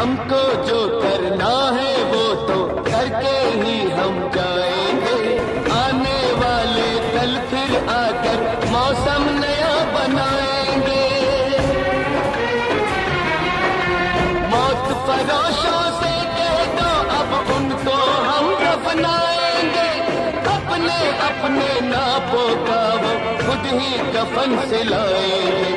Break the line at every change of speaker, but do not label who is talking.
हमको जो करना है वो तो करके ही हम जाएँगे। आने वाले कल फिर आकर मौसम नया बनाएँगे। मौत फरोशों से कह दो, अब उनको हम दफनाएँगे। अपने अपने नापों का वो खुद ही कफन सिलाएँगे